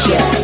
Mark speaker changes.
Speaker 1: Show.